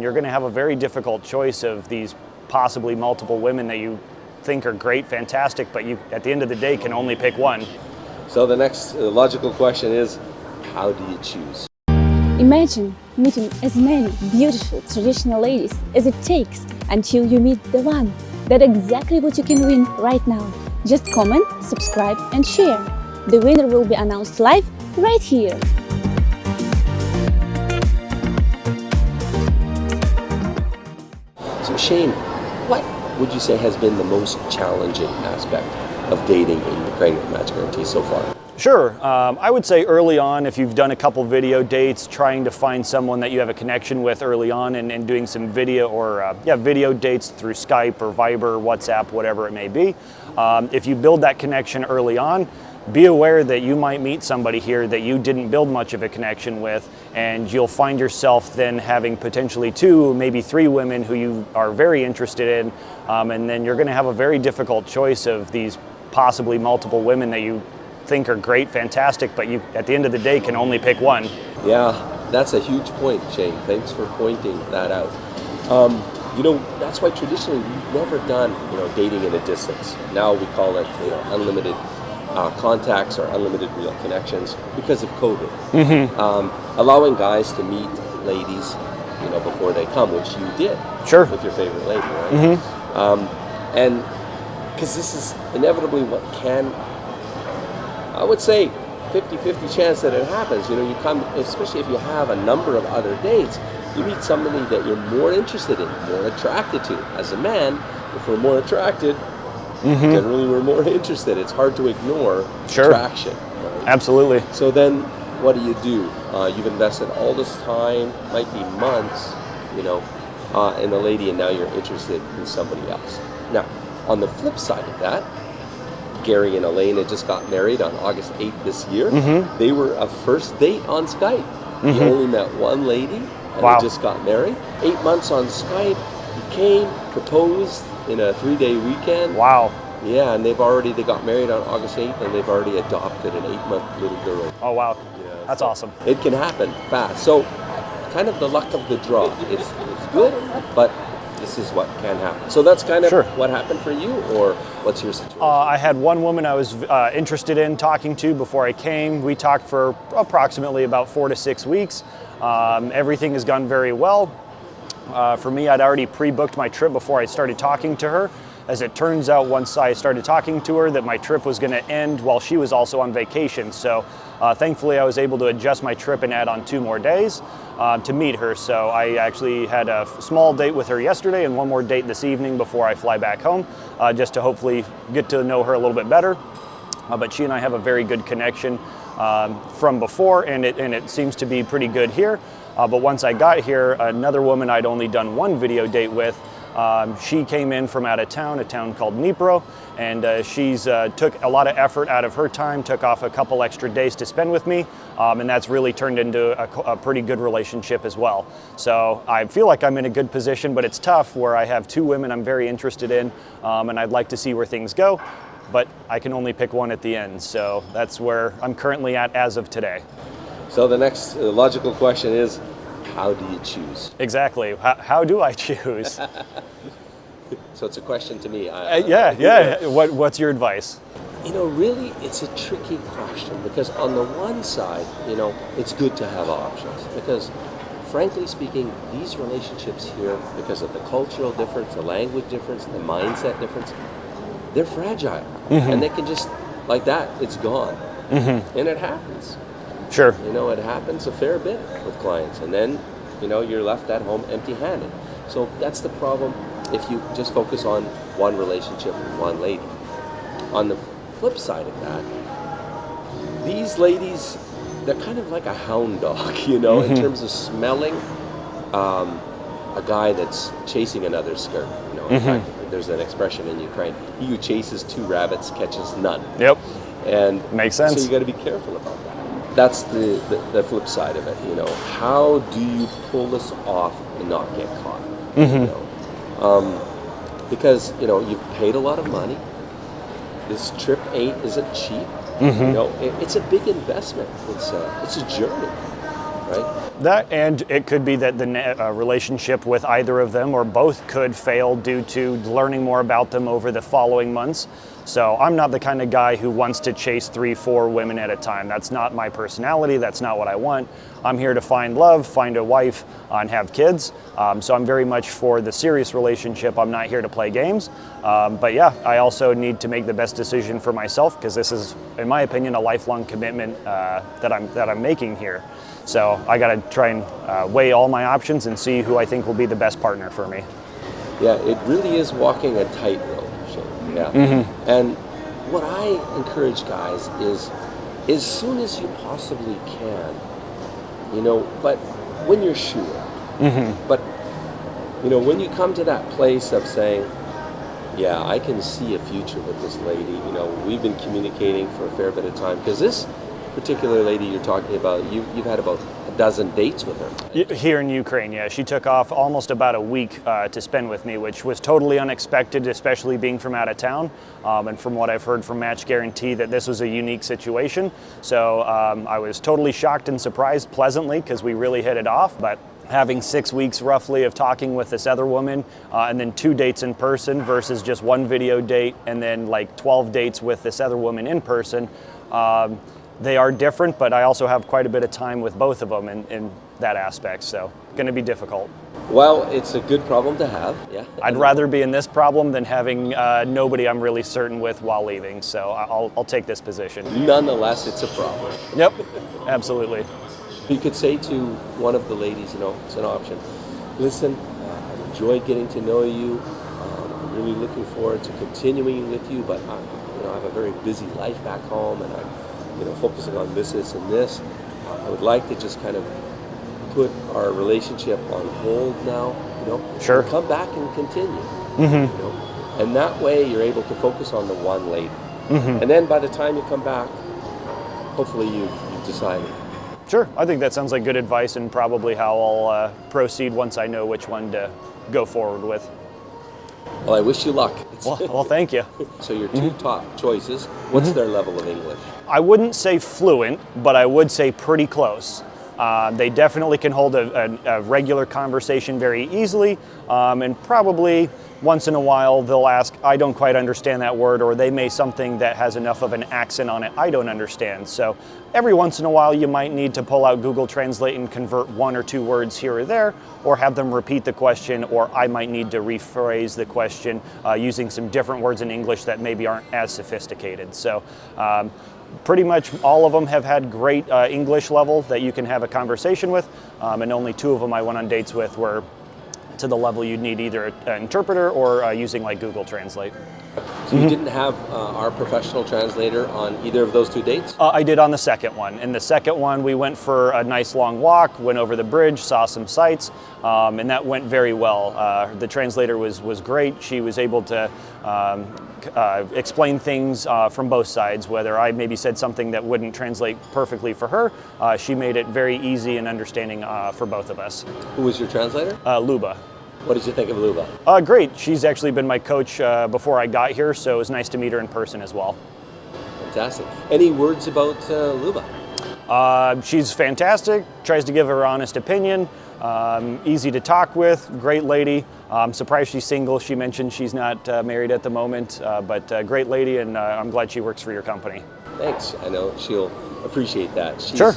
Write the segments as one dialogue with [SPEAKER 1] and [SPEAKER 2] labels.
[SPEAKER 1] You're going to have a very difficult choice of these possibly multiple women that you think are great, fantastic, but you, at the end of the day, can only pick one.
[SPEAKER 2] So the next uh, logical question is, how do you choose?
[SPEAKER 3] Imagine meeting as many beautiful traditional ladies as it takes until you meet the one. That's exactly what you can win right now. Just comment, subscribe and share. The winner will be announced live right here.
[SPEAKER 2] Shane, what would you say has been the most challenging aspect of dating in the Pregnant Match Guarantee so far?
[SPEAKER 1] Sure. Um, I would say early on, if you've done a couple video dates, trying to find someone that you have a connection with early on and, and doing some video or uh, yeah, video dates through Skype or Viber, WhatsApp, whatever it may be. Um, if you build that connection early on, be aware that you might meet somebody here that you didn't build much of a connection with and you'll find yourself then having potentially two, maybe three women who you are very interested in um, and then you're going to have a very difficult choice of these possibly multiple women that you think are great, fantastic, but you at the end of the day can only pick one.
[SPEAKER 2] Yeah, that's a huge point, Shane. Thanks for pointing that out. Um, you know, that's why traditionally we've never done, you know, dating in a distance. Now we call it, you know, unlimited uh, contacts or unlimited real connections because of COVID.
[SPEAKER 1] Mm-hmm.
[SPEAKER 2] Um, allowing guys to meet ladies, you know, before they come, which you did.
[SPEAKER 1] Sure.
[SPEAKER 2] With your favorite lady, right?
[SPEAKER 1] Mm-hmm.
[SPEAKER 2] Um, and because this is inevitably what can I would say 50-50 chance that it happens. You know, you come, especially if you have a number of other dates, you meet somebody that you're more interested in, more attracted to. As a man, if we're more attracted,
[SPEAKER 1] Mm-hmm.
[SPEAKER 2] generally we're more interested. It's hard to ignore
[SPEAKER 1] Sure.
[SPEAKER 2] attraction. right?
[SPEAKER 1] Absolutely.
[SPEAKER 2] So then, what do you do? Uh, you've invested all this time, might be months, you know, uh, in a lady, and now you're interested in somebody else. Now, on the flip side of that, Gary and Elaine had just got married on August 8th this year.
[SPEAKER 1] Mhm.
[SPEAKER 2] They were a first date on Skype. He
[SPEAKER 1] Mhm.
[SPEAKER 2] only met one lady, and
[SPEAKER 1] Wow.
[SPEAKER 2] they just got married. Eight months on Skype, he came, proposed in a three-day weekend.
[SPEAKER 1] Wow.
[SPEAKER 2] Yeah, and they've already they got married on August 8th, and they've already adopted an eight-month little girl.
[SPEAKER 1] Oh, wow.
[SPEAKER 2] Yeah,
[SPEAKER 1] That's
[SPEAKER 2] so
[SPEAKER 1] awesome.
[SPEAKER 2] It can happen fast. So, kind of the luck of the draw. It's it's good, but this is what can happen. So that's kind of
[SPEAKER 1] Sure.
[SPEAKER 2] what happened for you, or what's your situation?
[SPEAKER 1] Uh, I had one woman I was uh, interested in talking to before I came. We talked for approximately about four to six weeks. Um, everything has gone very well. Uh, for me, I'd already pre-booked my trip before I started talking to her. As it turns out, once I started talking to her, that my trip was going to end while she was also on vacation. So uh, thankfully, I was able to adjust my trip and add on two more days uh, to meet her. So I actually had a small date with her yesterday and one more date this evening before I fly back home, uh, just to hopefully get to know her a little bit better. Uh, but she and I have a very good connection um, from before, and it, and it seems to be pretty good here. Uh, but once I got here, another woman I'd only done one video date with, um, she came in from out of town, a town called Dnipro, and uh, she's uh, took a lot of effort out of her time, took off a couple extra days to spend with me, um, and that's really turned into a, a pretty good relationship as well. So I feel like I'm in a good position, but it's tough where I have two women I'm very interested in, um, and I'd like to see where things go but I can only pick one at the end. So that's where I'm currently at as of today.
[SPEAKER 2] So the next uh, logical question is, how do you choose?
[SPEAKER 1] Exactly. How, how do I choose? uh,
[SPEAKER 2] So it's a question to me. I,
[SPEAKER 1] yeah, yeah. What, what's your advice?
[SPEAKER 2] You know, really, it's a tricky question because on the one side, you know, it's good to have options because, frankly speaking, these relationships here, because of the cultural difference, the language difference, the mindset difference, they're fragile, and they can just like that, it's gone,
[SPEAKER 1] Mm-hmm.
[SPEAKER 2] and it happens.
[SPEAKER 1] Sure.
[SPEAKER 2] You know, it happens a fair bit with clients, and then, you know, you're left at home empty-handed. So that's the problem if you just focus on one relationship with one lady. On the flip side of that, these ladies, they're kind of like a hound dog, you know, in terms of smelling um, a guy that's chasing another skirt. You know, in fact, there's an expression in Ukraine: "He who chases two rabbits catches none."
[SPEAKER 1] Yep.
[SPEAKER 2] And
[SPEAKER 1] Makes sense.
[SPEAKER 2] So you got to be careful about that. That's the, the, the flip side of it. You know, how do you pull this off and not get caught? You know? um, because you know you've paid a lot of money. This trip ain't isn't cheap. You know, it, it's a big investment. It's a it's a journey, right?
[SPEAKER 1] That and it could be that the uh, relationship with either of them or both could fail due to learning more about them over the following months. So I'm not the kind of guy who wants to chase three, four women at a time. That's not my personality. That's not what I want. I'm here to find love, find a wife, and have kids. Um, so I'm very much for the serious relationship. I'm not here to play games. Um, but yeah, I also need to make the best decision for myself because this is, in my opinion, a lifelong commitment uh, that I'm that I'm making here. So I got to try and uh, weigh all my options and see who I think will be the best partner for me.
[SPEAKER 2] Yeah, it really is walking a tightrope. Yeah. Mm-hmm. And what I encourage guys is, as soon as you possibly can, you know, but when you're sure. Mm-hmm. But you know, when you come to that place of saying, yeah, I can see a future with this lady. You know, we've been communicating for a fair bit of time because this particular lady you're talking about, you, you've had about dozen dates with her.
[SPEAKER 1] Here in Ukraine, yeah. She took off almost about a week uh, to spend with me, which was totally unexpected, especially being from out of town. Um, and from what I've heard from Match Guarantee, that this was a unique situation. So um, I was totally shocked and surprised pleasantly because we really hit it off. But having six weeks roughly of talking with this other woman uh, and then two dates in person versus just one video date and then like 12 dates with this other woman in person. Um, they are different, but I also have quite a bit of time with both of them in, in that aspect, so going to be difficult.
[SPEAKER 2] Well, it's a good problem to have. Yeah.
[SPEAKER 1] I'd rather be in this problem than having uh, nobody I'm really certain with while leaving, so I'll, I'll take this position.
[SPEAKER 2] Nonetheless, it's a problem.
[SPEAKER 1] Yep, absolutely.
[SPEAKER 2] You could say to one of the ladies, you know, it's an option. Listen, uh, I've enjoyed getting to know you. Um, I'm really looking forward to continuing with you, but I, you know, I have a very busy life back home, and I'm, you know, focusing on this, this, and this. I would like to just kind of put our relationship on hold now. You know,
[SPEAKER 1] Sure.
[SPEAKER 2] come back and continue. You know, and that way you're able to focus on the one lady, and then by the time you come back, hopefully you've, you've decided.
[SPEAKER 1] Sure, I think that sounds like good advice and probably how I'll uh, proceed once I know which one to go forward with.
[SPEAKER 2] Well, I wish you luck.
[SPEAKER 1] Well, well thank you.
[SPEAKER 2] so your 2 mm-hmm. top choices. What's mm-hmm. their level of English?
[SPEAKER 1] I wouldn't say fluent, but I would say pretty close. Uh, they definitely can hold a, a, a regular conversation very easily, um, and probably once in a while they'll ask, I don't quite understand that word, or they may something that has enough of an accent on it I don't understand. So every once in a while you might need to pull out Google Translate and convert one or two words here or there, or have them repeat the question, or I might need to rephrase the question uh, using some different words in English that maybe aren't as sophisticated. So um, pretty much all of them have had great uh, English level that you can have a conversation with, um, and only two of them I went on dates with were to the level you'd need either an interpreter or uh, using like Google Translate.
[SPEAKER 2] So you didn't have uh, our professional translator on either of those two dates?
[SPEAKER 1] Uh, I did on the second one. In the second one, we went for a nice long walk, went over the bridge, saw some sights, um, and that went very well. Uh, the translator was was great. She was able to. Um, uh, explain things uh, from both sides. Whether I maybe said something that wouldn't translate perfectly for her, uh, she made it very easy and understanding uh, for both of us.
[SPEAKER 2] Who was your translator?
[SPEAKER 1] Uh, Luba.
[SPEAKER 2] What did you think of Luba?
[SPEAKER 1] Uh, great. She's actually been my coach uh, before I got here, so it was nice to meet her in person as well.
[SPEAKER 2] Fantastic. Any words about uh, Luba?
[SPEAKER 1] Uh, she's fantastic, tries to give her honest opinion, um, easy to talk with, great lady. I'm surprised she's single. She mentioned she's not uh, married at the moment, uh, but uh, great lady, and uh, I'm glad she works for your company.
[SPEAKER 2] Thanks. I know she'll appreciate that. She's,
[SPEAKER 1] Sure.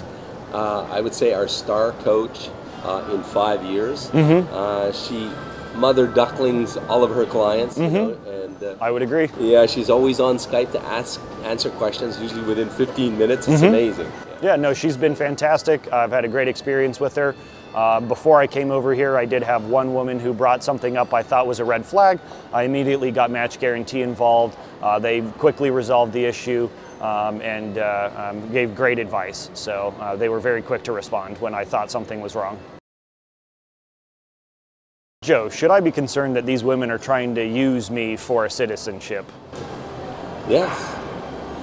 [SPEAKER 2] Uh, I would say our star coach uh, in five years.
[SPEAKER 1] Mm-hmm.
[SPEAKER 2] Uh, she mother ducklings all of her clients, you know, and uh,
[SPEAKER 1] I would agree.
[SPEAKER 2] yeah, she's always on Skype to ask answer questions. Usually within 15 minutes. It's amazing.
[SPEAKER 1] Yeah, no, she's been fantastic. I've had a great experience with her. Uh, before I came over here, I did have one woman who brought something up I thought was a red flag. I immediately got Match Guarantee involved. Uh, they quickly resolved the issue um, and uh, um, gave great advice. So uh, they were very quick to respond when I thought something was wrong. Joe, should I be concerned that these women are trying to use me for a citizenship?
[SPEAKER 2] Yes.